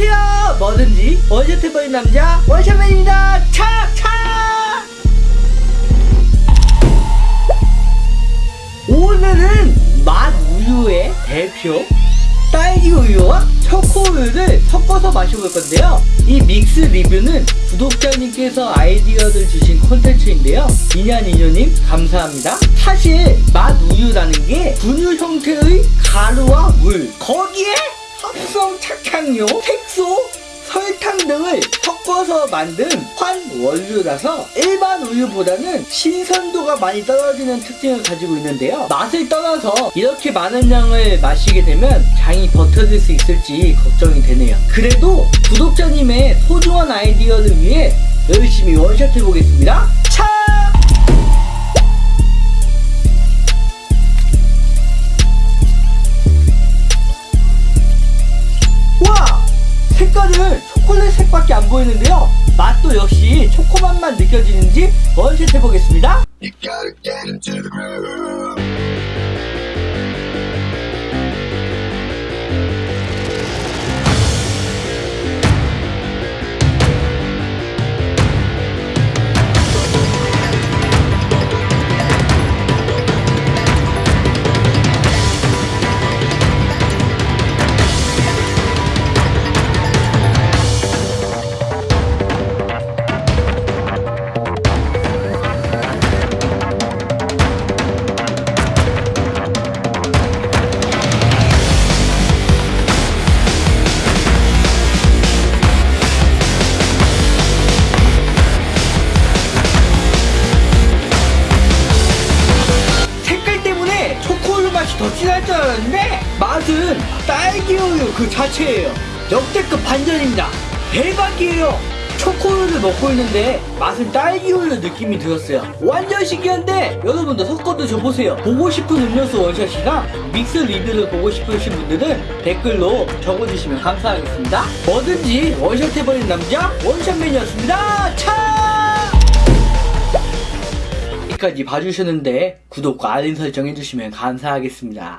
안녕하세요. 뭐든지 원샷 해버린 남자 원샷맨입니다. 차차! 오늘은 맛 우유의 대표 딸기 우유와 초코 우유를 섞어서 마셔볼 건데요. 이 믹스 리뷰는 구독자님께서 아이디어를 주신 콘텐츠인데요. 이냐니뇨님 감사합니다. 사실 맛 우유라는 게 분유 형태의 가루와 물 거기에 합성 착향료, 색소, 설탕 등을 섞어서 만든 환 원료라서 일반 우유보다는 신선도가 많이 떨어지는 특징을 가지고 있는데요. 맛을 떠나서 이렇게 많은 양을 마시게 되면 장이 버텨질 수 있을지 걱정이 되네요. 그래도 구독자님의 소중한 아이디어를 위해 열심히 원샷 해보겠습니다. 차! 색깔은 초콜릿 색밖에 안 보이는데요. 맛도 역시 초코맛만 느껴지는지 원샷 해보겠습니다. 더 진할 줄 알았는데 맛은 딸기 우유 그 자체예요. 역대급 반전입니다. 대박이에요. 초코우유를 먹고 있는데 맛은 딸기 우유 느낌이 들었어요. 완전 신기한데 여러분도 섞어 드셔보세요. 보고 싶은 음료수 원샷이나 믹스 리뷰를 보고 싶으신 분들은 댓글로 적어주시면 감사하겠습니다. 뭐든지 원샷 해버린 남자 원샷맨이었습니다. 차! 여기까지 봐주셨는데 구독과 알림 설정 해주시면 감사하겠습니다.